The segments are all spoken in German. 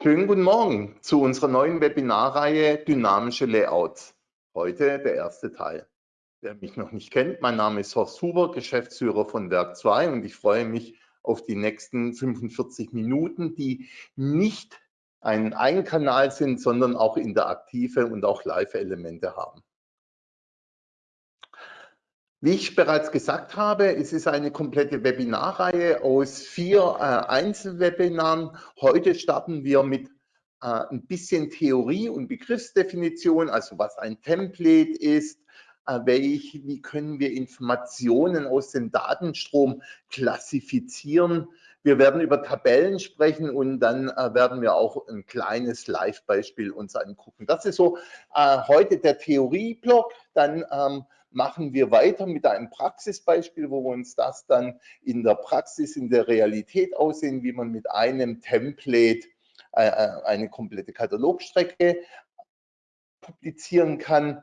Schönen guten Morgen zu unserer neuen Webinarreihe Dynamische Layouts. Heute der erste Teil. Wer mich noch nicht kennt, mein Name ist Horst Huber, Geschäftsführer von Werk 2 und ich freue mich auf die nächsten 45 Minuten, die nicht ein Eigenkanal sind, sondern auch interaktive und auch Live-Elemente haben. Wie ich bereits gesagt habe, es ist eine komplette Webinarreihe aus vier äh, Einzelwebinaren. Heute starten wir mit äh, ein bisschen Theorie und Begriffsdefinition, also was ein Template ist, äh, welch, wie können wir Informationen aus dem Datenstrom klassifizieren. Wir werden über Tabellen sprechen und dann äh, werden wir auch ein kleines Live-Beispiel uns angucken. Das ist so äh, heute der Theorieblock. Dann ähm, machen wir weiter mit einem Praxisbeispiel, wo wir uns das dann in der Praxis, in der Realität aussehen, wie man mit einem Template äh, äh, eine komplette Katalogstrecke publizieren kann.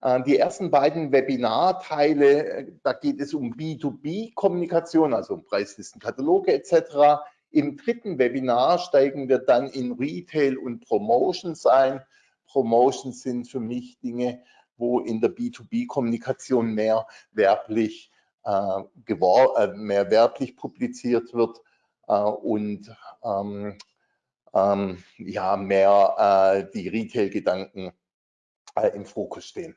Äh, die ersten beiden Webinarteile, da geht es um B2B-Kommunikation, also um Preislisten, Kataloge etc. Im dritten Webinar steigen wir dann in Retail und Promotions ein. Promotions sind für mich Dinge, wo in der B2B-Kommunikation mehr werblich, äh, äh, mehr werblich publiziert wird äh, und ähm, ähm, ja, mehr äh, die Retail-Gedanken äh, im Fokus stehen.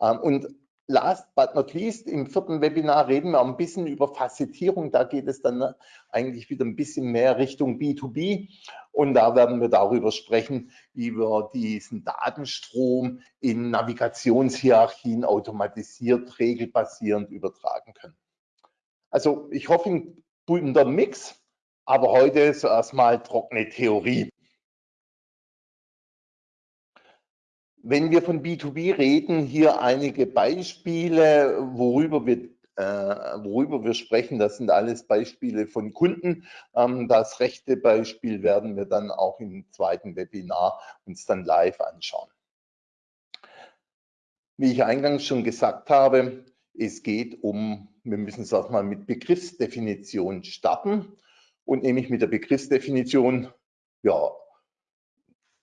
Ähm, und last but not least, im vierten Webinar reden wir ein bisschen über Facettierung. Da geht es dann eigentlich wieder ein bisschen mehr Richtung B2B. Und da werden wir darüber sprechen, wie wir diesen Datenstrom in Navigationshierarchien automatisiert, regelbasierend übertragen können. Also ich hoffe, ein bunter Mix, aber heute zuerst mal trockene Theorie. Wenn wir von B2B reden, hier einige Beispiele, worüber wir, äh, worüber wir sprechen. Das sind alles Beispiele von Kunden. Ähm, das rechte Beispiel werden wir dann auch im zweiten Webinar uns dann live anschauen. Wie ich eingangs schon gesagt habe, es geht um, wir müssen es auch mal mit Begriffsdefinition starten und nämlich mit der Begriffsdefinition, ja,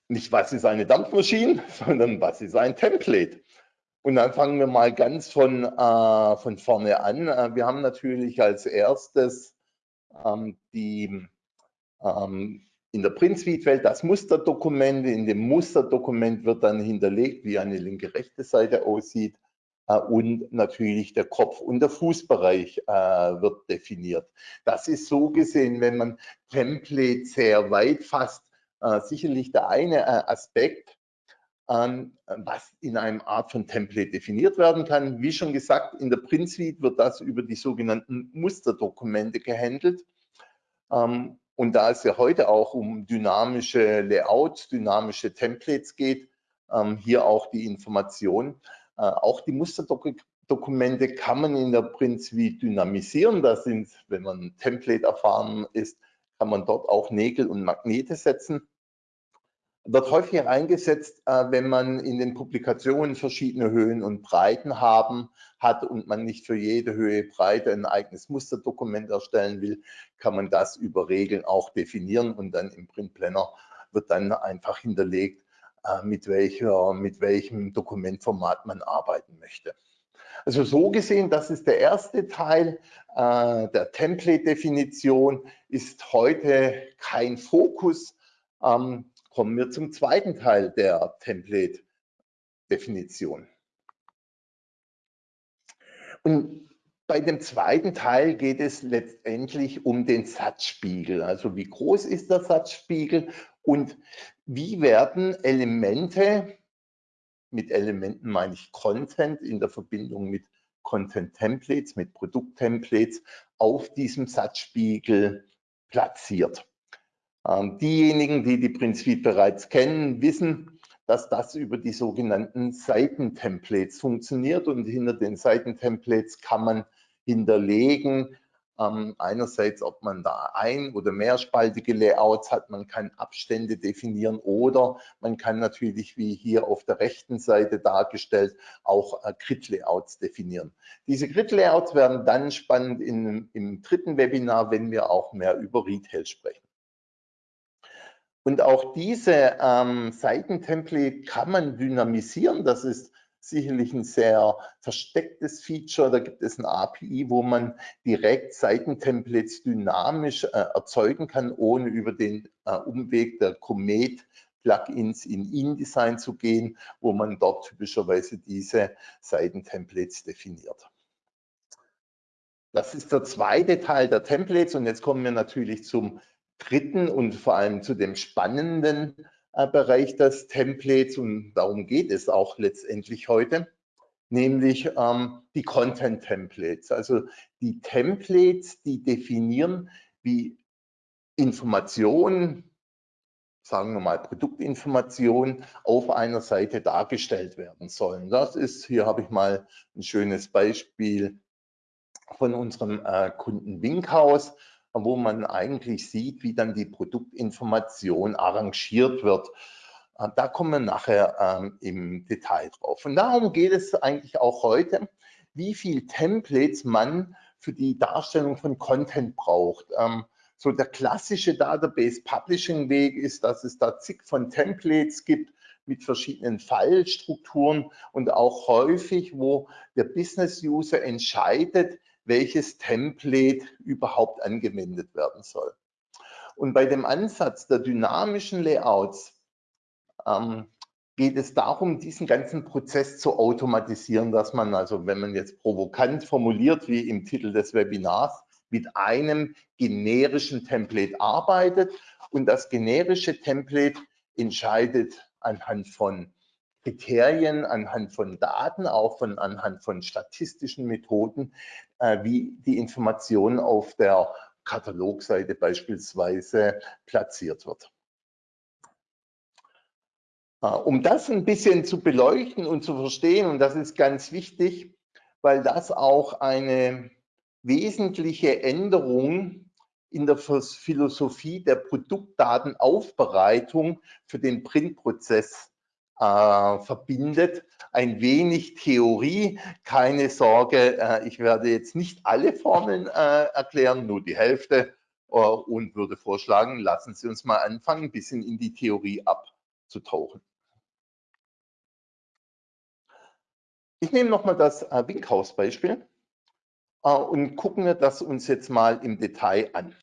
nicht was ist eine Dampfmaschine, sondern was ist ein Template. Und dann fangen wir mal ganz von, äh, von vorne an. Äh, wir haben natürlich als erstes ähm, die ähm, in der Print-Suite-Welt das Musterdokument. In dem Musterdokument wird dann hinterlegt, wie eine linke-rechte Seite aussieht. Äh, und natürlich der Kopf- und der Fußbereich äh, wird definiert. Das ist so gesehen, wenn man Template sehr weit fasst, äh, sicherlich der eine äh, Aspekt, ähm, was in einem Art von Template definiert werden kann. Wie schon gesagt, in der Print Suite wird das über die sogenannten Musterdokumente gehandelt. Ähm, und da es ja heute auch um dynamische Layouts, dynamische Templates geht, ähm, hier auch die Information. Äh, auch die Musterdokumente kann man in der Print Suite dynamisieren. Das sind, wenn man Template erfahren ist, kann man dort auch Nägel und Magnete setzen. Wird häufig eingesetzt, äh, wenn man in den Publikationen verschiedene Höhen und Breiten haben hat und man nicht für jede Höhe, Breite ein eigenes Musterdokument erstellen will, kann man das über Regeln auch definieren und dann im Print Planner wird dann einfach hinterlegt, äh, mit, welcher, mit welchem Dokumentformat man arbeiten möchte. Also so gesehen, das ist der erste Teil äh, der Template-Definition, ist heute kein Fokus. Ähm, kommen wir zum zweiten Teil der Template-Definition. Und bei dem zweiten Teil geht es letztendlich um den Satzspiegel. Also wie groß ist der Satzspiegel und wie werden Elemente mit Elementen meine ich Content in der Verbindung mit Content Templates, mit Produkt Templates auf diesem Satzspiegel platziert. Ähm, diejenigen, die die Print Suite bereits kennen, wissen, dass das über die sogenannten Seitentemplates funktioniert und hinter den Seitentemplates kann man hinterlegen, ähm, einerseits, ob man da ein- oder mehrspaltige Layouts hat, man kann Abstände definieren oder man kann natürlich, wie hier auf der rechten Seite dargestellt, auch äh, Grid-Layouts definieren. Diese Grid-Layouts werden dann spannend in, im dritten Webinar, wenn wir auch mehr über Retail sprechen. Und auch diese ähm, Seitentemplate kann man dynamisieren. Das ist sicherlich ein sehr verstecktes Feature. Da gibt es ein API, wo man direkt Seitentemplates dynamisch äh, erzeugen kann, ohne über den äh, Umweg der Comet Plugins in InDesign zu gehen, wo man dort typischerweise diese Seitentemplates definiert. Das ist der zweite Teil der Templates und jetzt kommen wir natürlich zum dritten und vor allem zu dem spannenden Bereich des Templates und darum geht es auch letztendlich heute, nämlich ähm, die Content Templates. Also die Templates, die definieren, wie Informationen, sagen wir mal Produktinformationen auf einer Seite dargestellt werden sollen. Das ist, hier habe ich mal ein schönes Beispiel von unserem äh, Kunden Winkhaus wo man eigentlich sieht, wie dann die Produktinformation arrangiert wird. Äh, da kommen wir nachher ähm, im Detail drauf. Und darum geht es eigentlich auch heute, wie viel Templates man für die Darstellung von Content braucht. Ähm, so der klassische Database Publishing Weg ist, dass es da zig von Templates gibt mit verschiedenen Fallstrukturen und auch häufig, wo der Business User entscheidet, welches Template überhaupt angewendet werden soll. Und bei dem Ansatz der dynamischen Layouts ähm, geht es darum, diesen ganzen Prozess zu automatisieren, dass man also, wenn man jetzt provokant formuliert, wie im Titel des Webinars, mit einem generischen Template arbeitet und das generische Template entscheidet anhand von Kriterien, anhand von Daten, auch von, anhand von statistischen Methoden, wie die Information auf der Katalogseite beispielsweise platziert wird. Äh, um das ein bisschen zu beleuchten und zu verstehen, und das ist ganz wichtig, weil das auch eine wesentliche Änderung in der Philosophie der Produktdatenaufbereitung für den Printprozess äh, verbindet. Ein wenig Theorie, keine Sorge, äh, ich werde jetzt nicht alle Formeln äh, erklären, nur die Hälfte äh, und würde vorschlagen, lassen Sie uns mal anfangen, ein bisschen in die Theorie abzutauchen. Ich nehme nochmal das äh, Winkhaus-Beispiel äh, und gucken wir das uns jetzt mal im Detail an.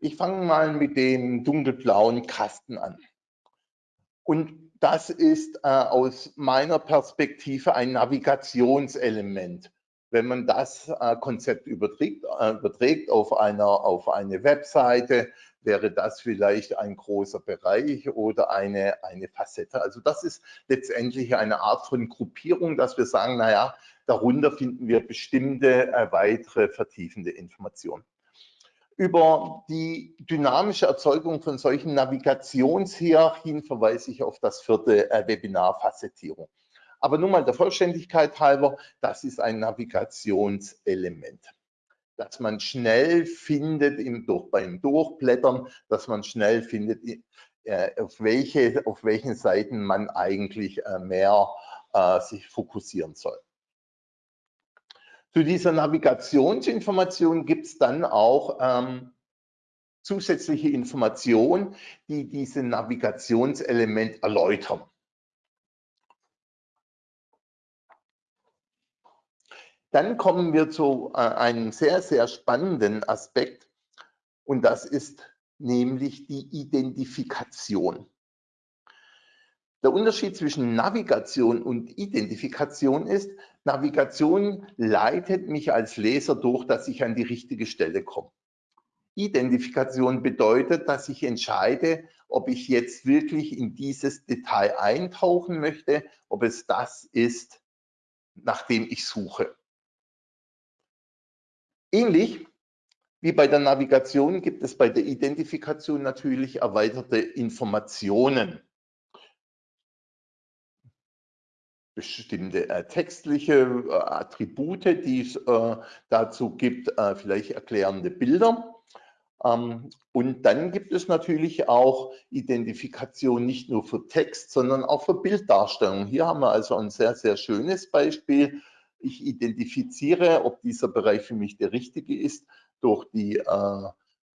Ich fange mal mit dem dunkelblauen Kasten an. Und das ist äh, aus meiner Perspektive ein Navigationselement. Wenn man das äh, Konzept überträgt, äh, überträgt auf, einer, auf eine Webseite, wäre das vielleicht ein großer Bereich oder eine, eine Facette. Also das ist letztendlich eine Art von Gruppierung, dass wir sagen, naja, darunter finden wir bestimmte äh, weitere vertiefende Informationen über die dynamische Erzeugung von solchen Navigationshierarchien verweise ich auf das vierte äh, Webinar Facettierung. Aber nun mal der Vollständigkeit halber, das ist ein Navigationselement. Dass man schnell findet im, durch, beim Durchblättern, dass man schnell findet, äh, auf, welche, auf welchen Seiten man eigentlich äh, mehr sich fokussieren soll. Zu dieser Navigationsinformation gibt es dann auch ähm, zusätzliche Informationen, die dieses Navigationselement erläutern. Dann kommen wir zu äh, einem sehr, sehr spannenden Aspekt und das ist nämlich die Identifikation. Der Unterschied zwischen Navigation und Identifikation ist, Navigation leitet mich als Leser durch, dass ich an die richtige Stelle komme. Identifikation bedeutet, dass ich entscheide, ob ich jetzt wirklich in dieses Detail eintauchen möchte, ob es das ist, nach dem ich suche. Ähnlich wie bei der Navigation gibt es bei der Identifikation natürlich erweiterte Informationen. Bestimmte äh, textliche äh, Attribute, die es äh, dazu gibt, äh, vielleicht erklärende Bilder. Ähm, und dann gibt es natürlich auch Identifikation nicht nur für Text, sondern auch für Bilddarstellung. Hier haben wir also ein sehr, sehr schönes Beispiel. Ich identifiziere, ob dieser Bereich für mich der richtige ist, durch die, äh,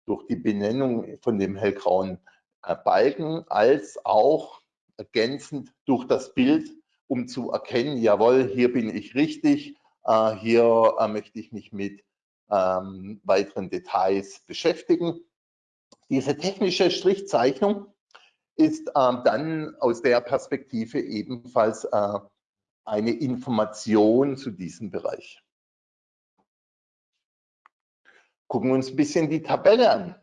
durch die Benennung von dem hellgrauen äh, Balken als auch ergänzend durch das Bild, um zu erkennen, jawohl, hier bin ich richtig, äh, hier äh, möchte ich mich mit ähm, weiteren Details beschäftigen. Diese technische Strichzeichnung ist ähm, dann aus der Perspektive ebenfalls äh, eine Information zu diesem Bereich. Gucken wir uns ein bisschen die Tabelle an.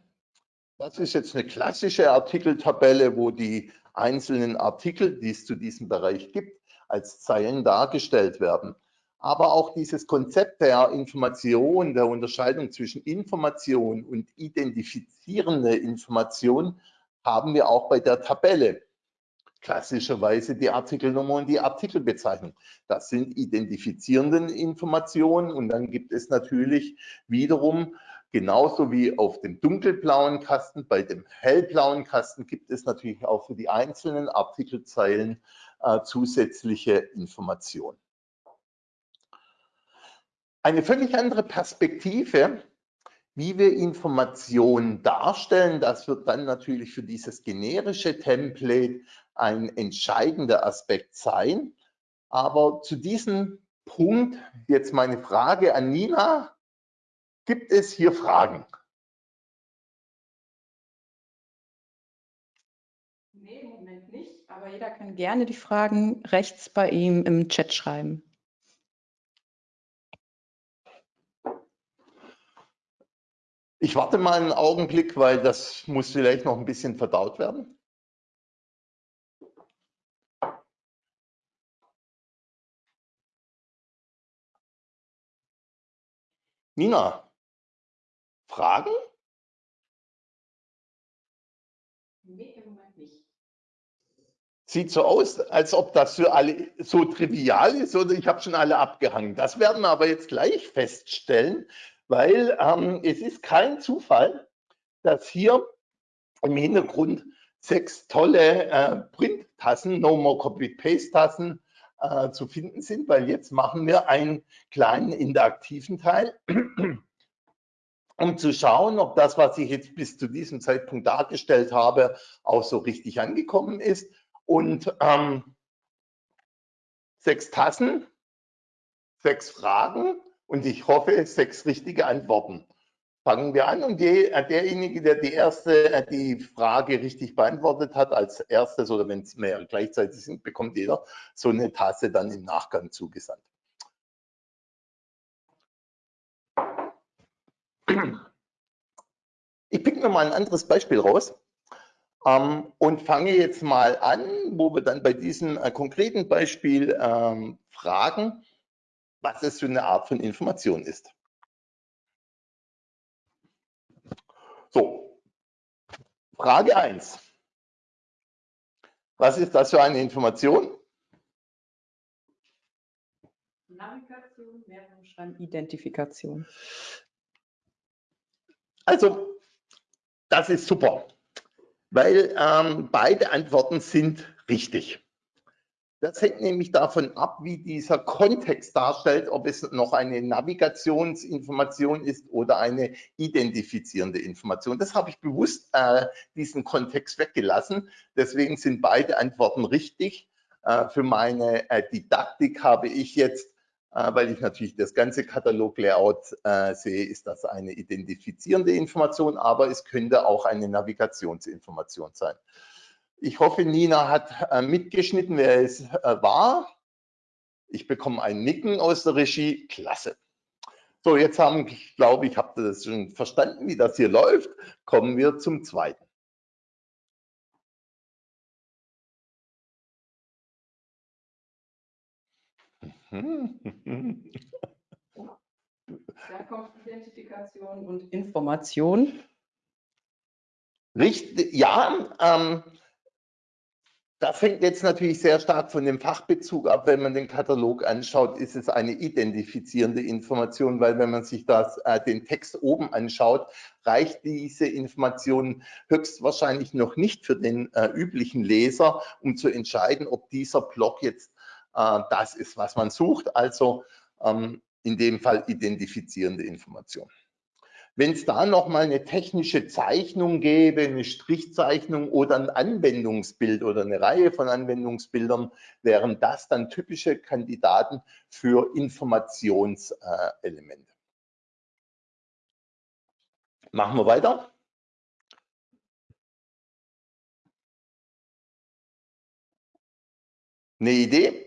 Das ist jetzt eine klassische Artikeltabelle, wo die einzelnen Artikel, die es zu diesem Bereich gibt, als Zeilen dargestellt werden. Aber auch dieses Konzept der Information, der Unterscheidung zwischen Information und identifizierende Information haben wir auch bei der Tabelle. Klassischerweise die Artikelnummer und die Artikelbezeichnung. Das sind identifizierende Informationen und dann gibt es natürlich wiederum genauso wie auf dem dunkelblauen Kasten, bei dem hellblauen Kasten gibt es natürlich auch für die einzelnen Artikelzeilen äh, zusätzliche Informationen. Eine völlig andere Perspektive, wie wir Informationen darstellen, das wird dann natürlich für dieses generische Template ein entscheidender Aspekt sein. Aber zu diesem Punkt jetzt meine Frage an Nina. Gibt es hier Fragen? Nee, im Moment nicht, aber jeder kann gerne die Fragen rechts bei ihm im Chat schreiben. Ich warte mal einen Augenblick, weil das muss vielleicht noch ein bisschen verdaut werden. Nina, Fragen? Nee, im Moment nicht. Sieht so aus, als ob das für alle so trivial ist oder ich habe schon alle abgehangen. Das werden wir aber jetzt gleich feststellen, weil ähm, es ist kein Zufall, dass hier im Hintergrund sechs tolle äh, Print-Tassen, No More Copy-Paste-Tassen äh, zu finden sind, weil jetzt machen wir einen kleinen interaktiven Teil, um zu schauen, ob das, was ich jetzt bis zu diesem Zeitpunkt dargestellt habe, auch so richtig angekommen ist. Und ähm, sechs Tassen, sechs Fragen und ich hoffe, sechs richtige Antworten. Fangen wir an und die, äh, derjenige, der die erste äh, die Frage richtig beantwortet hat, als erstes oder wenn es mehr gleichzeitig sind, bekommt jeder so eine Tasse dann im Nachgang zugesandt. Ich pick mir mal ein anderes Beispiel raus ähm, und fange jetzt mal an, wo wir dann bei diesem äh, konkreten Beispiel ähm, fragen, was es für eine Art von Information ist. So, Frage 1. Was ist das für eine Information? Navigation, Mehrzahlschreiben, Identifikation. Also, das ist super, weil ähm, beide Antworten sind richtig. Das hängt nämlich davon ab, wie dieser Kontext darstellt, ob es noch eine Navigationsinformation ist oder eine identifizierende Information. Das habe ich bewusst äh, diesen Kontext weggelassen. Deswegen sind beide Antworten richtig. Äh, für meine äh, Didaktik habe ich jetzt, weil ich natürlich das ganze Katalog-Layout äh, sehe, ist das eine identifizierende Information, aber es könnte auch eine Navigationsinformation sein. Ich hoffe, Nina hat äh, mitgeschnitten, wer es äh, war. Ich bekomme ein Nicken aus der Regie. Klasse. So, jetzt haben, ich glaube, ich habe das schon verstanden, wie das hier läuft. Kommen wir zum zweiten. Herkunftsidentifikation und Information. Richtig, ja, ähm, das hängt jetzt natürlich sehr stark von dem Fachbezug ab. Wenn man den Katalog anschaut, ist es eine identifizierende Information, weil wenn man sich das, äh, den Text oben anschaut, reicht diese Information höchstwahrscheinlich noch nicht für den äh, üblichen Leser, um zu entscheiden, ob dieser Block jetzt das ist, was man sucht. Also ähm, in dem Fall identifizierende Information. Wenn es da nochmal eine technische Zeichnung gäbe, eine Strichzeichnung oder ein Anwendungsbild oder eine Reihe von Anwendungsbildern, wären das dann typische Kandidaten für Informationselemente. Machen wir weiter. Eine Idee?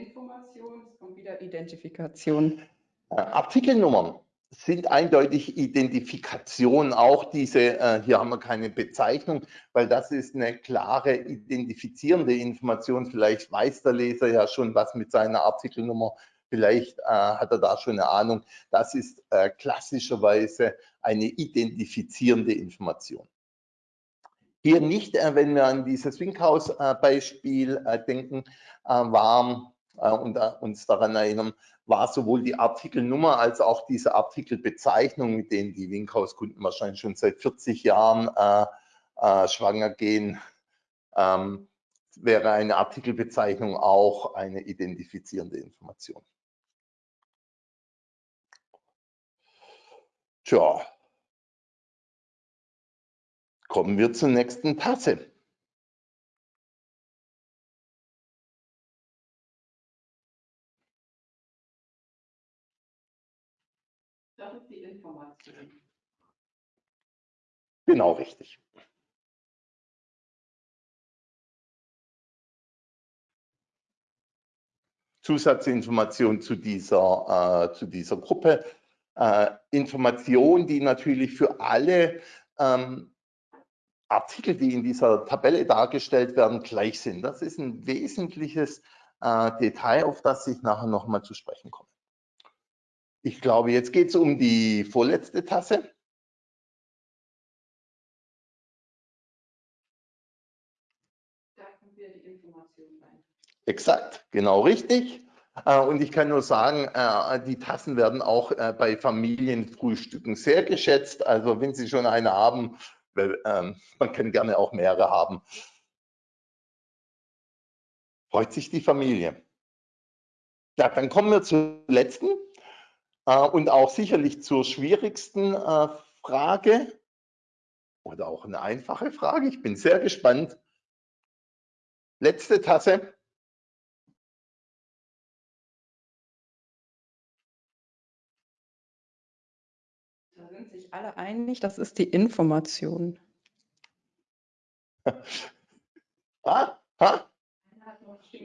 Information, es kommt wieder Identifikation. Äh, Artikelnummern sind eindeutig Identifikation, auch diese, äh, hier haben wir keine Bezeichnung, weil das ist eine klare identifizierende Information. Vielleicht weiß der Leser ja schon was mit seiner Artikelnummer, vielleicht äh, hat er da schon eine Ahnung. Das ist klassischerweise eine identifizierende Information. Hier nicht, wenn wir an dieses Winkhaus-Beispiel denken, war und uns daran erinnern, war sowohl die Artikelnummer als auch diese Artikelbezeichnung, mit denen die Winkhaus-Kunden wahrscheinlich schon seit 40 Jahren äh, äh, schwanger gehen, ähm, wäre eine Artikelbezeichnung auch eine identifizierende Information. Tja, kommen wir zur nächsten Tasse. Information. Genau richtig. Zusatzinformation zu dieser, äh, zu dieser Gruppe. Äh, Information, die natürlich für alle ähm, Artikel, die in dieser Tabelle dargestellt werden, gleich sind. Das ist ein wesentliches äh, Detail, auf das ich nachher nochmal zu sprechen komme. Ich glaube, jetzt geht es um die vorletzte Tasse. Exakt, genau richtig. Äh, und ich kann nur sagen, äh, die Tassen werden auch äh, bei Familienfrühstücken sehr geschätzt. Also wenn Sie schon eine haben, ähm, man kann gerne auch mehrere haben. Freut sich die Familie. Ja, dann kommen wir zur letzten. Äh, und auch sicherlich zur schwierigsten äh, Frage oder auch eine einfache Frage. Ich bin sehr gespannt. Letzte Tasse. Da sind sich alle einig, das ist die Information. ah,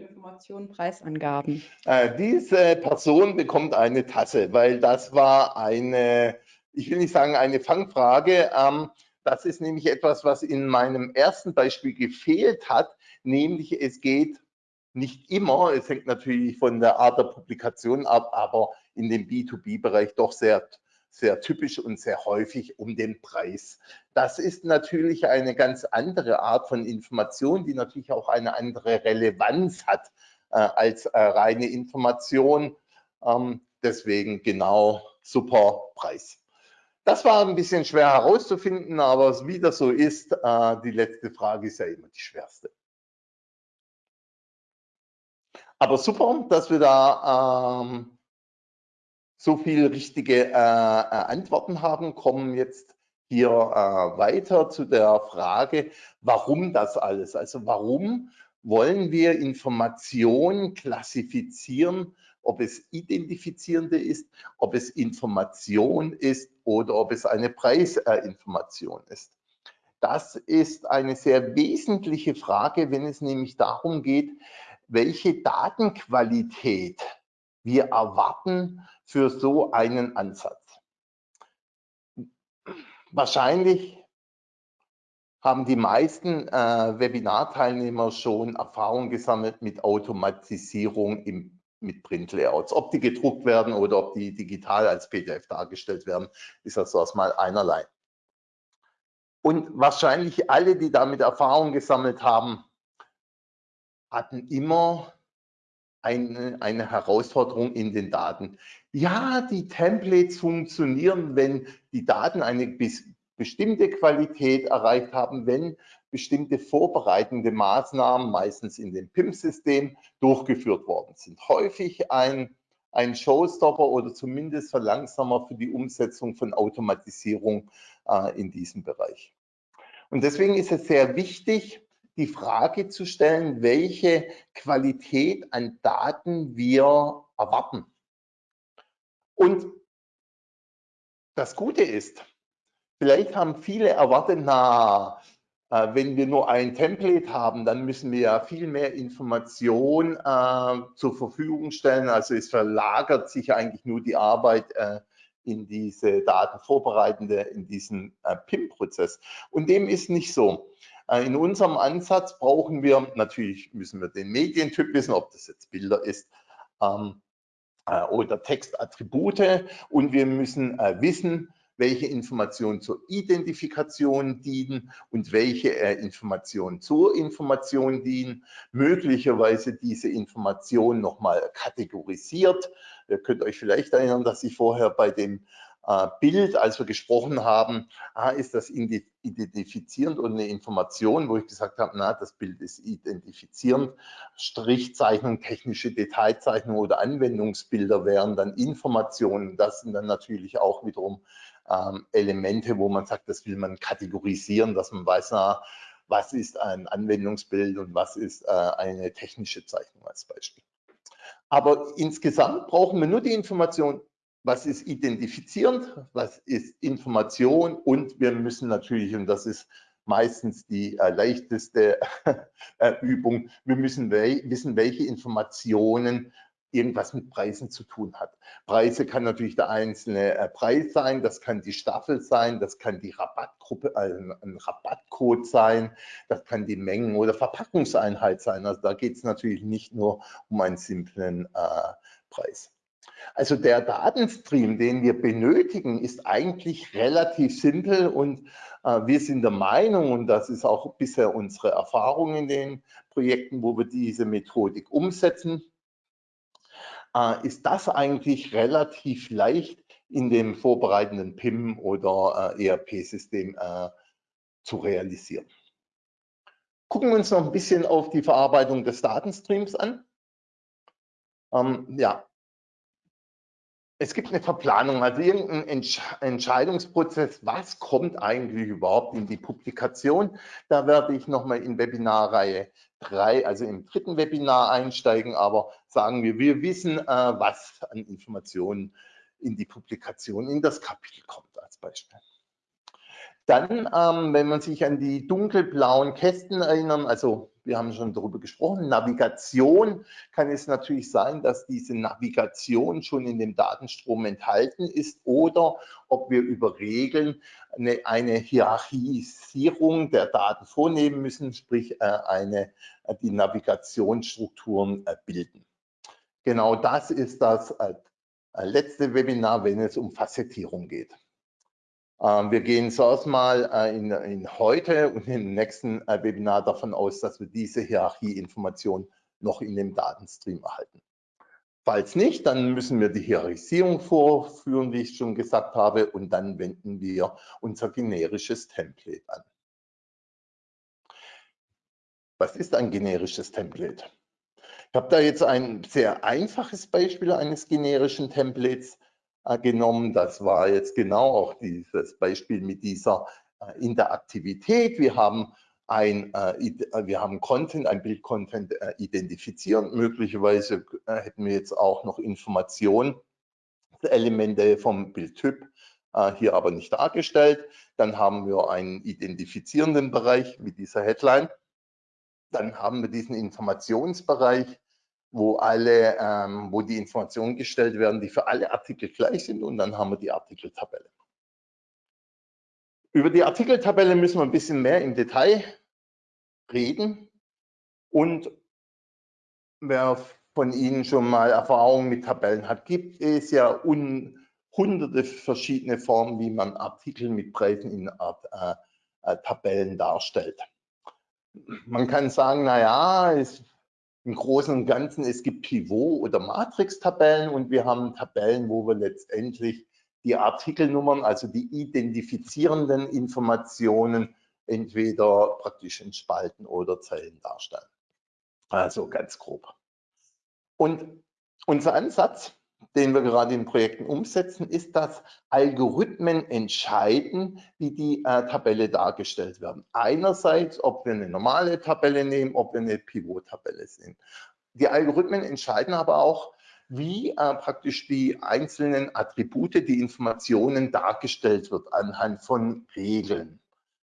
ah, Informationen, Preisangaben. Äh, diese Person bekommt eine Tasse, weil das war eine, ich will nicht sagen eine Fangfrage, ähm, das ist nämlich etwas, was in meinem ersten Beispiel gefehlt hat, nämlich es geht nicht immer, es hängt natürlich von der Art der Publikation ab, aber in dem B2B-Bereich doch sehr sehr typisch und sehr häufig um den Preis. Das ist natürlich eine ganz andere Art von Information, die natürlich auch eine andere Relevanz hat äh, als äh, reine Information. Ähm, deswegen genau super Preis. Das war ein bisschen schwer herauszufinden, aber wie das so ist, äh, die letzte Frage ist ja immer die schwerste. Aber super, dass wir da ähm, so viel richtige äh, äh, Antworten haben, kommen jetzt hier äh, weiter zu der Frage, warum das alles? Also warum wollen wir Informationen klassifizieren, ob es identifizierende ist, ob es Information ist oder ob es eine Preisinformation ist. Das ist eine sehr wesentliche Frage, wenn es nämlich darum geht, welche Datenqualität wir erwarten für so einen Ansatz. Wahrscheinlich haben die meisten äh, Webinarteilnehmer schon Erfahrung gesammelt mit Automatisierung im, mit Printlayouts. Ob die gedruckt werden oder ob die digital als PDF dargestellt werden, ist das erstmal einerlei. Und wahrscheinlich alle, die damit Erfahrung gesammelt haben, hatten immer eine, eine Herausforderung in den Daten. Ja, die Templates funktionieren, wenn die Daten eine bis, bestimmte Qualität erreicht haben, wenn bestimmte vorbereitende Maßnahmen, meistens in dem PIM-System, durchgeführt worden sind. Häufig ein ein Showstopper oder zumindest Verlangsamer für die Umsetzung von Automatisierung äh, in diesem Bereich. Und deswegen ist es sehr wichtig, die Frage zu stellen, welche Qualität an Daten wir erwarten. Und das Gute ist, vielleicht haben viele erwartet, na, äh, wenn wir nur ein Template haben, dann müssen wir ja viel mehr Information äh, zur Verfügung stellen. Also es verlagert sich eigentlich nur die Arbeit äh, in diese Datenvorbereitende, in diesen äh, PIM-Prozess. Und dem ist nicht so. Äh, in unserem Ansatz brauchen wir, natürlich müssen wir den Medientyp wissen, ob das jetzt Bilder ist ähm, äh, oder Textattribute und wir müssen äh, wissen, welche Informationen zur Identifikation dienen und welche äh, Informationen zur Information dienen. Möglicherweise diese Information nochmal kategorisiert. Ihr könnt euch vielleicht erinnern, dass ich vorher bei dem Bild, als wir gesprochen haben, ah, ist das identifizierend und eine Information, wo ich gesagt habe, na, das Bild ist identifizierend. Strichzeichnung, technische Detailzeichnung oder Anwendungsbilder wären dann Informationen. Das sind dann natürlich auch wiederum ähm, Elemente, wo man sagt, das will man kategorisieren, dass man weiß, na, was ist ein Anwendungsbild und was ist äh, eine technische Zeichnung als Beispiel. Aber insgesamt brauchen wir nur die Information, was ist identifizierend, was ist Information und wir müssen natürlich, und das ist meistens die äh, leichteste äh, Übung, wir müssen we wissen, welche Informationen irgendwas mit Preisen zu tun hat. Preise kann natürlich der einzelne äh, Preis sein, das kann die Staffel sein, das kann die Rabattgruppe, also ein Rabattcode sein, das kann die Mengen- oder Verpackungseinheit sein. Also da geht es natürlich nicht nur um einen simplen äh, Preis. Also der Datenstream, den wir benötigen, ist eigentlich relativ simpel und äh, wir sind der Meinung, und das ist auch bisher unsere Erfahrung in den Projekten, wo wir diese Methodik umsetzen, äh, ist das eigentlich relativ leicht in dem vorbereitenden PIM oder äh, ERP-System äh, zu realisieren. Gucken wir uns noch ein bisschen auf die Verarbeitung des Datenstreams an. Ähm, ja, es gibt eine Verplanung, also irgendein Entsch Entscheidungsprozess, was kommt eigentlich überhaupt in die Publikation. Da werde ich nochmal in Webinarreihe 3, also im dritten Webinar einsteigen, aber sagen wir, wir wissen, äh, was an Informationen in die Publikation, in das Kapitel kommt als Beispiel. Dann, ähm, wenn man sich an die dunkelblauen Kästen erinnern, also wir haben schon darüber gesprochen, Navigation kann es natürlich sein, dass diese Navigation schon in dem Datenstrom enthalten ist oder ob wir über Regeln eine, eine Hierarchisierung der Daten vornehmen müssen, sprich äh, eine, äh, die Navigationsstrukturen äh, bilden. Genau das ist das letzte Webinar, wenn es um Facettierung geht. Ähm, wir gehen zuerst mal äh, in, in, heute und im nächsten äh, Webinar davon aus, dass wir diese Hierarchieinformation noch in dem Datenstream erhalten. Falls nicht, dann müssen wir die Hierarchisierung vorführen, wie ich schon gesagt habe, und dann wenden wir unser generisches Template an. Was ist ein generisches Template? Ich habe da jetzt ein sehr einfaches Beispiel eines generischen Templates genommen. Das war jetzt genau auch dieses Beispiel mit dieser äh, Interaktivität. Wir haben ein, äh, wir haben Content, ein Bildcontent identifizieren. Möglicherweise hätten wir jetzt auch noch Informationen, Elemente vom Bildtyp hier aber nicht dargestellt. Dann haben wir einen identifizierenden Bereich mit dieser Headline. Dann haben wir diesen Informationsbereich wo alle, ähm, wo die Informationen gestellt werden, die für alle Artikel gleich sind und dann haben wir die Artikeltabelle. Über die Artikeltabelle müssen wir ein bisschen mehr im Detail reden und wer von Ihnen schon mal Erfahrungen mit Tabellen hat, gibt es ja un, hunderte verschiedene Formen, wie man Artikel mit Preisen in äh, äh, Tabellen darstellt. Man kann sagen, naja, es im Großen und Ganzen, es gibt Pivot- oder Matrix-Tabellen und wir haben Tabellen, wo wir letztendlich die Artikelnummern, also die identifizierenden Informationen, entweder praktisch in Spalten oder Zellen darstellen. Also ganz grob. Und unser Ansatz, den wir gerade in Projekten umsetzen, ist, dass Algorithmen entscheiden, wie die äh, Tabelle dargestellt werden. Einerseits, ob wir eine normale Tabelle nehmen, ob wir eine Pivot-Tabelle nehmen. Die Algorithmen entscheiden aber auch, wie äh, praktisch die einzelnen Attribute, die Informationen dargestellt wird anhand von Regeln.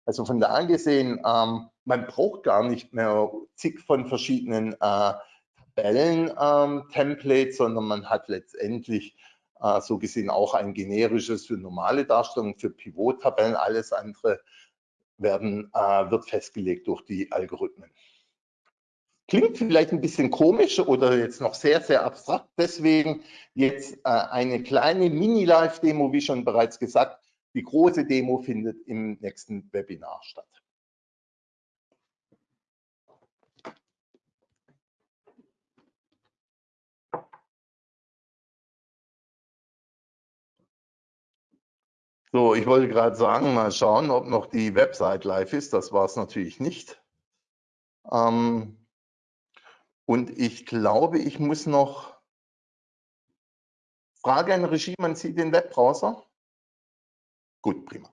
Also von da gesehen, ähm, man braucht gar nicht mehr zig von verschiedenen äh, Tabellen-Templates, ähm, sondern man hat letztendlich äh, so gesehen auch ein generisches für normale Darstellungen, für Pivot-Tabellen. Alles andere werden, äh, wird festgelegt durch die Algorithmen. Klingt vielleicht ein bisschen komisch oder jetzt noch sehr, sehr abstrakt. Deswegen jetzt äh, eine kleine Mini-Live-Demo, wie schon bereits gesagt. Die große Demo findet im nächsten Webinar statt. So, ich wollte gerade sagen, mal schauen, ob noch die Website live ist. Das war es natürlich nicht. Ähm, und ich glaube, ich muss noch Frage an Regie, man sieht den Webbrowser. Gut, prima.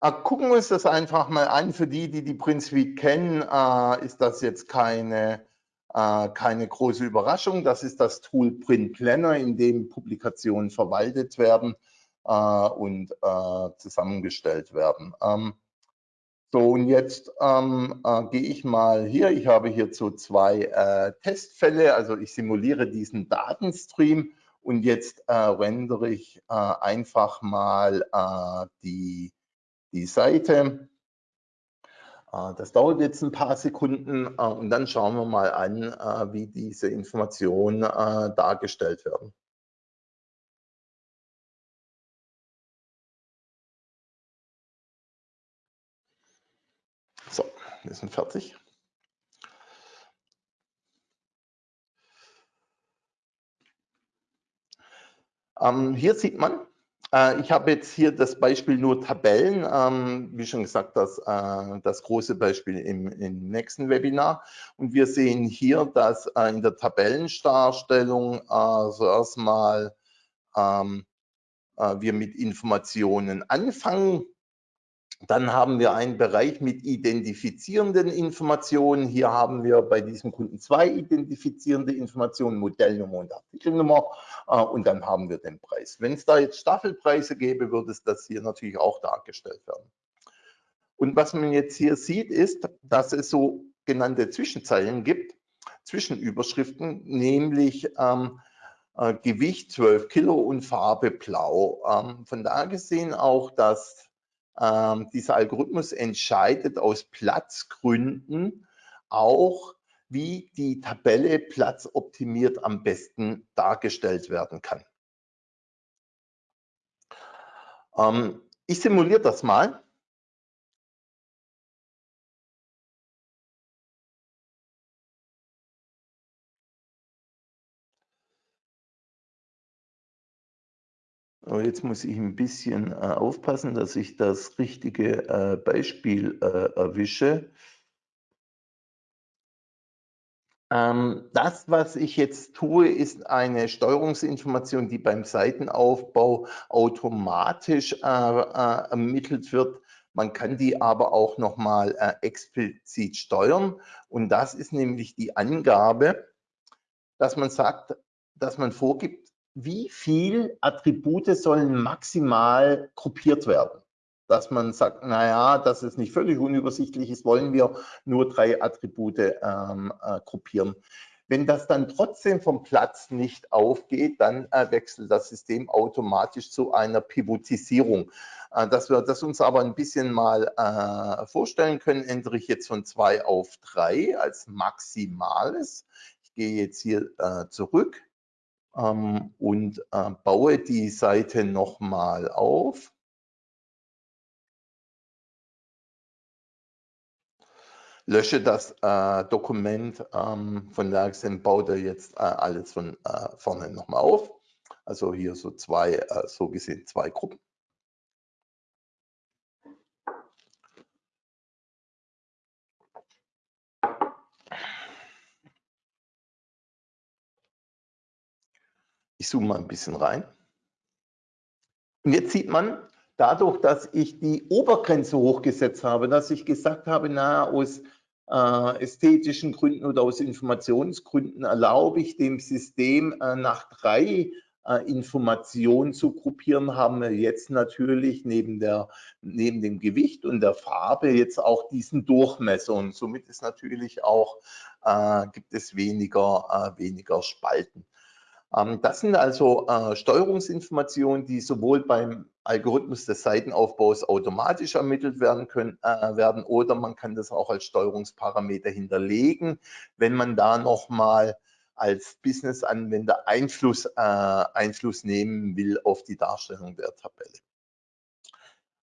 Äh, gucken wir uns das einfach mal an. Für die, die die Suite kennen, äh, ist das jetzt keine, äh, keine große Überraschung. Das ist das Tool Print Planner, in dem Publikationen verwaltet werden und äh, zusammengestellt werden. Ähm, so, und jetzt ähm, äh, gehe ich mal hier. Ich habe hierzu zwei äh, Testfälle. Also ich simuliere diesen Datenstream und jetzt äh, rendere ich äh, einfach mal äh, die, die Seite. Äh, das dauert jetzt ein paar Sekunden und dann schauen wir mal an, wie diese Informationen dargestellt werden. Wir sind fertig. Ähm, hier sieht man, äh, ich habe jetzt hier das Beispiel nur Tabellen, ähm, wie schon gesagt, das, äh, das große Beispiel im, im, nächsten Webinar. Und wir sehen hier, dass äh, in der Tabellendarstellung äh, zuerst mal ähm, äh, wir mit Informationen anfangen. Dann haben wir einen Bereich mit identifizierenden Informationen. Hier haben wir bei diesem Kunden zwei identifizierende Informationen, Modellnummer und Artikelnummer. Äh, und dann haben wir den Preis. Wenn es da jetzt Staffelpreise gäbe, würde es das hier natürlich auch dargestellt werden. Und was man jetzt hier sieht, ist, dass es so genannte Zwischenzeilen gibt, Zwischenüberschriften, nämlich ähm, äh, Gewicht 12 Kilo und Farbe blau. Ähm, von da gesehen auch, dass ähm, dieser Algorithmus entscheidet aus Platzgründen auch, wie die Tabelle platzoptimiert am besten dargestellt werden kann. Ähm, ich simuliere das mal. Aber jetzt muss ich ein bisschen äh, aufpassen, dass ich das richtige äh, Beispiel äh, erwische. Ähm, das, was ich jetzt tue, ist eine Steuerungsinformation, die beim Seitenaufbau automatisch äh, äh, ermittelt wird. Man kann die aber auch nochmal äh, explizit steuern. Und das ist nämlich die Angabe, dass man sagt, dass man vorgibt, wie viel Attribute sollen maximal gruppiert werden? Dass man sagt, naja, dass es nicht völlig unübersichtlich ist, wollen wir nur drei Attribute ähm, äh, gruppieren. Wenn das dann trotzdem vom Platz nicht aufgeht, dann äh, wechselt das System automatisch zu einer Pivotisierung. Äh, dass wir das uns aber ein bisschen mal äh, vorstellen können, ändere ich jetzt von zwei auf drei als Maximales. Ich gehe jetzt hier äh, zurück ähm, und äh, baue die Seite nochmal auf. Lösche das äh, Dokument ähm, von Lagsen, baue jetzt äh, alles von äh, vorne nochmal auf. Also hier so zwei, äh, so gesehen zwei Gruppen. Ich zoome mal ein bisschen rein. Und jetzt sieht man, dadurch, dass ich die Obergrenze hochgesetzt habe, dass ich gesagt habe, na, aus äh, ästhetischen Gründen oder aus Informationsgründen erlaube ich dem System äh, nach drei äh, Informationen zu gruppieren, haben wir jetzt natürlich neben, der, neben dem Gewicht und der Farbe jetzt auch diesen Durchmesser und somit ist natürlich auch, äh, gibt es weniger, äh, weniger Spalten. Ähm, das sind also äh, Steuerungsinformationen, die sowohl beim Algorithmus des Seitenaufbaus automatisch ermittelt werden können äh, werden oder man kann das auch als Steuerungsparameter hinterlegen, wenn man da nochmal als Business-Anwender Einfluss, äh, Einfluss nehmen will auf die Darstellung der Tabelle.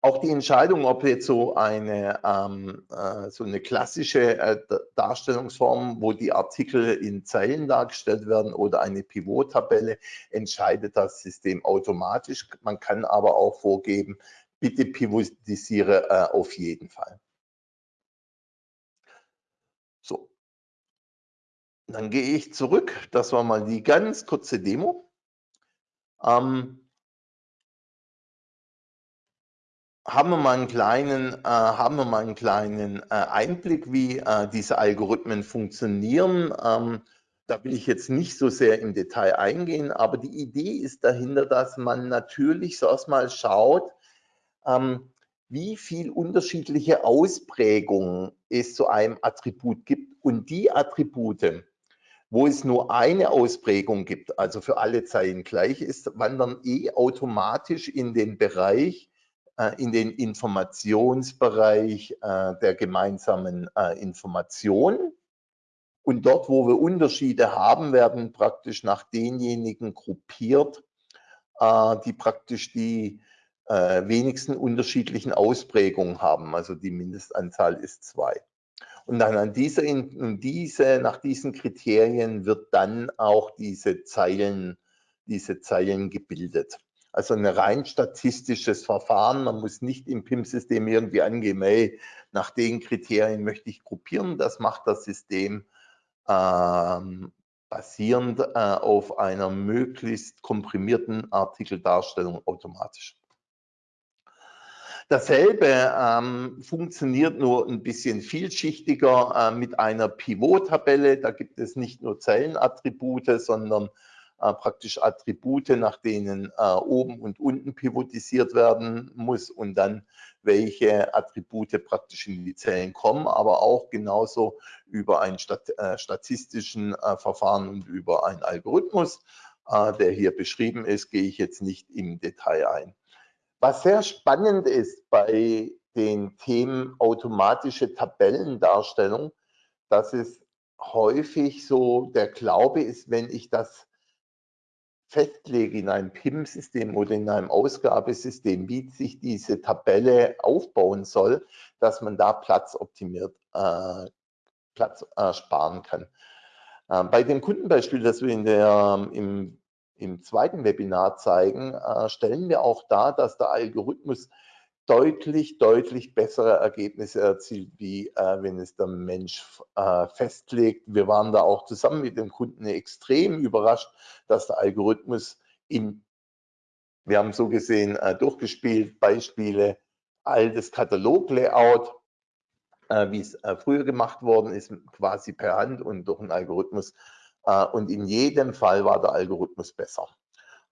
Auch die Entscheidung, ob jetzt so eine, ähm, äh, so eine klassische äh, Darstellungsform, wo die Artikel in Zeilen dargestellt werden oder eine Pivot-Tabelle, entscheidet das System automatisch. Man kann aber auch vorgeben, bitte pivotisiere äh, auf jeden Fall. So, dann gehe ich zurück. Das war mal die ganz kurze Demo. Ähm, haben wir mal einen kleinen, äh, haben wir mal einen kleinen äh, Einblick, wie äh, diese Algorithmen funktionieren. Ähm, da will ich jetzt nicht so sehr im Detail eingehen, aber die Idee ist dahinter, dass man natürlich so erstmal schaut, ähm, wie viel unterschiedliche Ausprägungen es zu einem Attribut gibt und die Attribute, wo es nur eine Ausprägung gibt, also für alle Zeilen gleich ist, wandern eh automatisch in den Bereich, in den Informationsbereich äh, der gemeinsamen äh, Information. Und dort, wo wir Unterschiede haben, werden praktisch nach denjenigen gruppiert, die praktisch die wenigsten unterschiedlichen Ausprägungen haben. Also die Mindestanzahl ist zwei. Und dann an dieser, in diese, nach diesen Kriterien wird dann auch diese Zeilen, diese Zeilen gebildet. Also ein rein statistisches Verfahren. Man muss nicht im PIM-System irgendwie angeben, hey, nach den Kriterien möchte ich gruppieren. Das macht das System ähm, basierend äh, auf einer möglichst komprimierten Artikeldarstellung automatisch. Dasselbe ähm, funktioniert nur ein bisschen vielschichtiger äh, mit einer Pivot-Tabelle. Da gibt es nicht nur Zellenattribute, sondern äh, praktisch Attribute, nach denen äh, oben und unten pivotisiert werden muss und dann welche Attribute praktisch in die Zellen kommen, aber auch genauso über ein Stat äh, statistischen äh, Verfahren und über einen Algorithmus, äh, der hier beschrieben ist, gehe ich jetzt nicht im Detail ein. Was sehr spannend ist bei den Themen automatische Tabellendarstellung, dass es häufig so der Glaube ist, wenn ich das festlege in einem PIM-System oder in einem Ausgabesystem, wie sich diese Tabelle aufbauen soll, dass man da Platz optimiert, äh, Platz äh, sparen kann. Äh, bei dem Kundenbeispiel, das wir in der, im, im zweiten Webinar zeigen, äh, stellen wir auch dar, dass der Algorithmus deutlich, deutlich bessere Ergebnisse erzielt, wie äh, wenn es der Mensch äh, festlegt. Wir waren da auch zusammen mit dem Kunden extrem überrascht, dass der Algorithmus in, wir haben so gesehen äh, durchgespielt, Beispiele, altes Kataloglayout, äh, wie es äh, früher gemacht worden ist, quasi per Hand und durch einen Algorithmus. Äh, und in jedem Fall war der Algorithmus besser.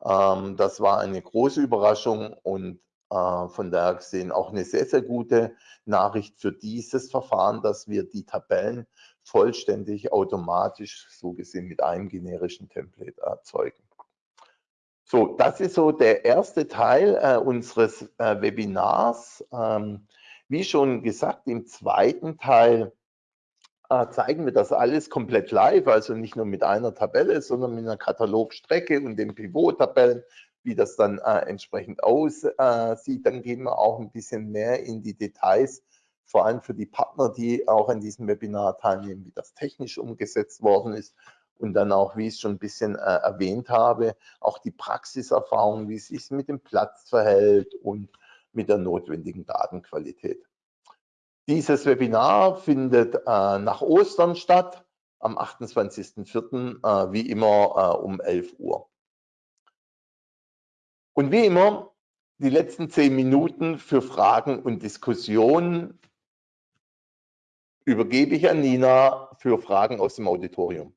Ähm, das war eine große Überraschung und von daher gesehen auch eine sehr, sehr gute Nachricht für dieses Verfahren, dass wir die Tabellen vollständig automatisch, so gesehen mit einem generischen Template erzeugen. So, das ist so der erste Teil äh, unseres äh, Webinars. Ähm, wie schon gesagt, im zweiten Teil äh, zeigen wir das alles komplett live, also nicht nur mit einer Tabelle, sondern mit einer Katalogstrecke und den Pivot-Tabellen wie das dann äh, entsprechend aussieht. Dann gehen wir auch ein bisschen mehr in die Details, vor allem für die Partner, die auch an diesem Webinar teilnehmen, wie das technisch umgesetzt worden ist und dann auch, wie ich es schon ein bisschen äh, erwähnt habe, auch die Praxiserfahrung, wie es sich mit dem Platz verhält und mit der notwendigen Datenqualität. Dieses Webinar findet äh, nach Ostern statt, am 28.04. Äh, wie immer äh, um 11 Uhr. Und wie immer, die letzten zehn Minuten für Fragen und Diskussionen übergebe ich an Nina für Fragen aus dem Auditorium.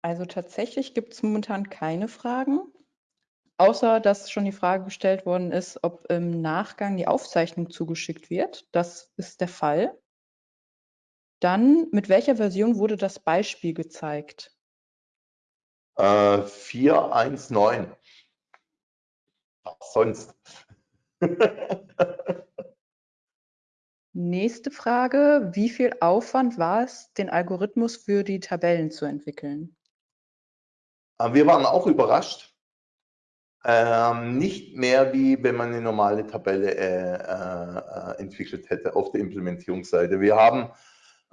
Also tatsächlich gibt es momentan keine Fragen, außer dass schon die Frage gestellt worden ist, ob im Nachgang die Aufzeichnung zugeschickt wird. Das ist der Fall. Dann, mit welcher Version wurde das Beispiel gezeigt? Äh, 419. Was sonst? Nächste Frage. Wie viel Aufwand war es, den Algorithmus für die Tabellen zu entwickeln? Äh, wir waren auch überrascht. Ähm, nicht mehr wie wenn man eine normale Tabelle äh, äh, entwickelt hätte auf der Implementierungsseite. Wir haben,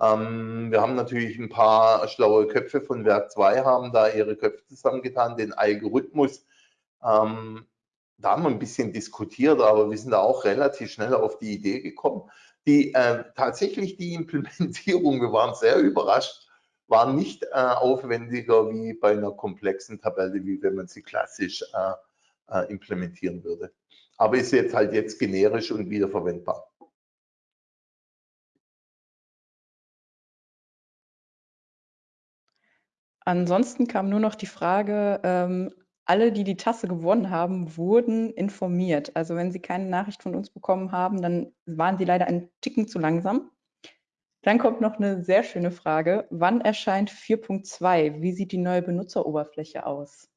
ähm, wir haben natürlich ein paar schlaue Köpfe von Werk 2, haben da ihre Köpfe zusammengetan, den Algorithmus. Ähm, da haben wir ein bisschen diskutiert, aber wir sind da auch relativ schnell auf die Idee gekommen. Die, äh, tatsächlich die Implementierung, wir waren sehr überrascht, war nicht äh, aufwendiger wie bei einer komplexen Tabelle, wie wenn man sie klassisch äh, äh, implementieren würde. Aber ist jetzt halt jetzt generisch und wiederverwendbar. Ansonsten kam nur noch die Frage, ähm, alle, die die Tasse gewonnen haben, wurden informiert. Also wenn Sie keine Nachricht von uns bekommen haben, dann waren Sie leider ein Ticken zu langsam. Dann kommt noch eine sehr schöne Frage. Wann erscheint 4.2? Wie sieht die neue Benutzeroberfläche aus?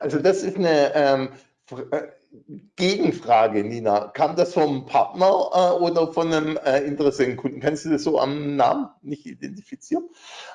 Also das ist eine ähm, äh, Gegenfrage, Nina. Kam das vom Partner äh, oder von einem äh, Interessenten Kannst du das so am Namen nicht identifizieren?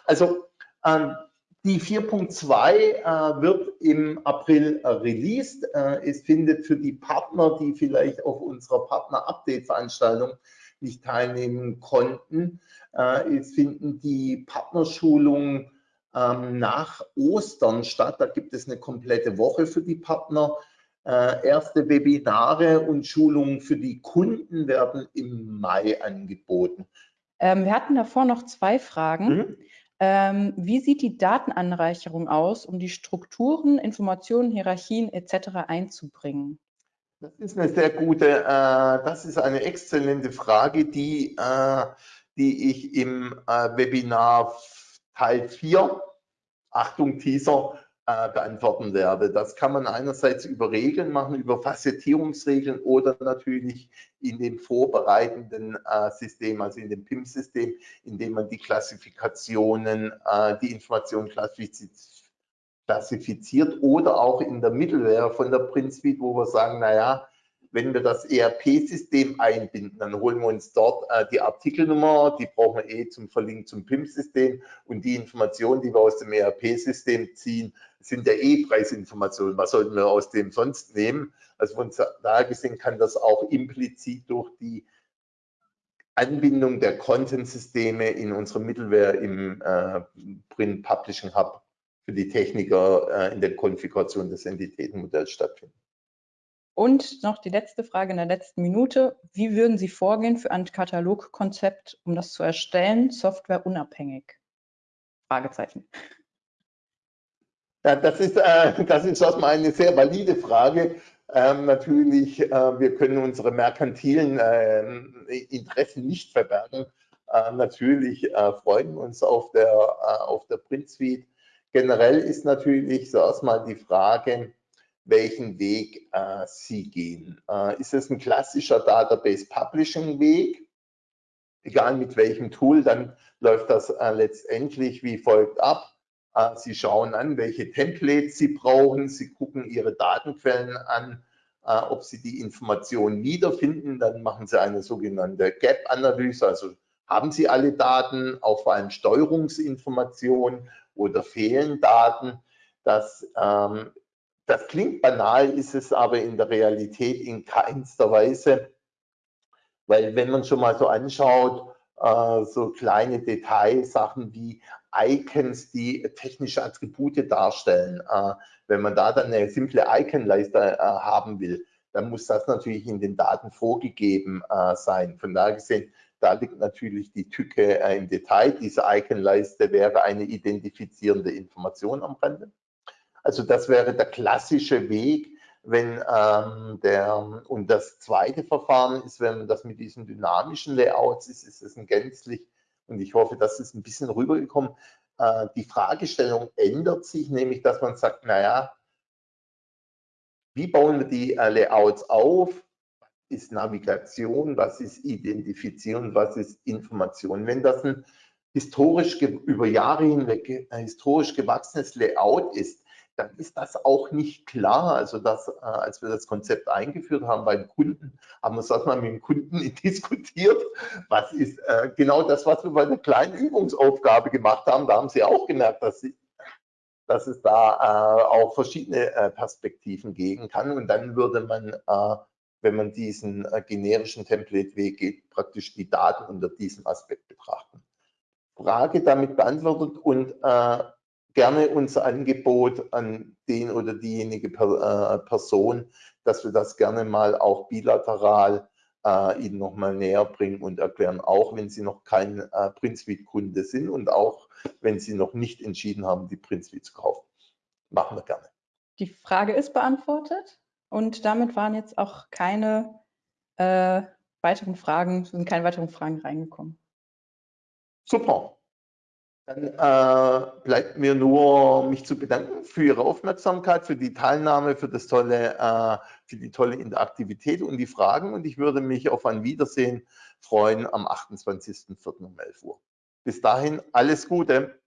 Also ähm, die 4.2 äh, wird im April äh, released. Es findet für die Partner, die vielleicht auf unserer Partner-Update-Veranstaltung nicht teilnehmen konnten. Äh, es finden die Partnerschulungen ähm, nach Ostern statt. Da gibt es eine komplette Woche für die Partner. Äh, erste Webinare und Schulungen für die Kunden werden im Mai angeboten. Ähm, wir hatten davor noch zwei Fragen. Mhm. Ähm, wie sieht die Datenanreicherung aus, um die Strukturen, Informationen, Hierarchien etc. einzubringen? Das ist eine sehr gute, äh, das ist eine exzellente Frage, die, äh, die ich im äh, Webinar Teil 4, Achtung Teaser, äh, beantworten werde. Das kann man einerseits über Regeln machen, über Facettierungsregeln oder natürlich in dem vorbereitenden äh, System, also in dem PIM-System, in dem man die Klassifikationen, äh, die Informationen klassifiziert oder auch in der Middleware von der PrintSuite, wo wir sagen, naja, wenn wir das ERP-System einbinden, dann holen wir uns dort äh, die Artikelnummer, die brauchen wir eh zum Verlinken zum PIM-System und die Informationen, die wir aus dem ERP-System ziehen, sind der E-Preisinformationen. Was sollten wir aus dem sonst nehmen? Also von daher gesehen kann das auch implizit durch die Anbindung der Content-Systeme in unsere Middleware im äh, Print Publishing Hub für die Techniker äh, in der Konfiguration des Entitätenmodells stattfinden. Und noch die letzte Frage in der letzten Minute. Wie würden Sie vorgehen für ein Katalogkonzept, um das zu erstellen, softwareunabhängig? Fragezeichen. Ja, das ist, äh, das ist erstmal eine sehr valide Frage. Ähm, natürlich, äh, wir können unsere merkantilen äh, Interessen nicht verbergen. Äh, natürlich äh, freuen wir uns auf der, äh, auf der Print Suite Generell ist natürlich so erstmal die Frage, welchen Weg äh, Sie gehen. Äh, ist es ein klassischer Database Publishing Weg? Egal mit welchem Tool, dann läuft das äh, letztendlich wie folgt ab. Äh, Sie schauen an, welche Templates Sie brauchen. Sie gucken Ihre Datenquellen an, äh, ob Sie die Informationen wiederfinden. Dann machen Sie eine sogenannte Gap-Analyse, also haben Sie alle Daten, auch vor allem Steuerungsinformationen oder fehlen Daten. Das, ähm, das klingt banal, ist es aber in der Realität in keinster Weise, weil wenn man schon mal so anschaut, äh, so kleine Detailsachen wie Icons, die technische Attribute darstellen, äh, wenn man da dann eine simple Icon-Leiste äh, haben will, dann muss das natürlich in den Daten vorgegeben sein. Von daher gesehen, da liegt natürlich die Tücke im Detail. Diese Icon-Leiste wäre eine identifizierende Information am Rande. Also das wäre der klassische Weg, wenn ähm, der, und das zweite Verfahren ist, wenn man das mit diesen dynamischen Layouts ist, ist es ein gänzlich, und ich hoffe, das ist ein bisschen rübergekommen, äh, die Fragestellung ändert sich, nämlich dass man sagt, naja, wie bauen wir die äh, Layouts auf? Ist Navigation? Was ist Identifizieren? Was ist Information? Wenn das ein historisch über Jahre hinweg äh, historisch gewachsenes Layout ist, dann ist das auch nicht klar. Also das, äh, als wir das Konzept eingeführt haben beim Kunden, haben wir das mal mit dem Kunden diskutiert. Was ist äh, genau das, was wir bei der kleinen Übungsaufgabe gemacht haben? Da haben sie auch gemerkt, dass sie dass es da äh, auch verschiedene äh, Perspektiven geben kann. Und dann würde man, äh, wenn man diesen äh, generischen Template-Weg geht, praktisch die Daten unter diesem Aspekt betrachten. Frage damit beantwortet und äh, gerne unser Angebot an den oder diejenige per, äh, Person, dass wir das gerne mal auch bilateral äh, Ihnen nochmal näher bringen und erklären, auch wenn Sie noch kein äh, PrintSuite-Kunde sind und auch wenn Sie noch nicht entschieden haben, die PrintSuite zu kaufen. Machen wir gerne. Die Frage ist beantwortet und damit waren jetzt auch keine äh, weiteren Fragen, sind keine weiteren Fragen reingekommen. Super. Dann äh, bleibt mir nur, mich zu bedanken für Ihre Aufmerksamkeit, für die Teilnahme, für, das tolle, äh, für die tolle Interaktivität und die Fragen. Und ich würde mich auf ein Wiedersehen freuen am 28.04. um 11 Uhr. Bis dahin alles Gute.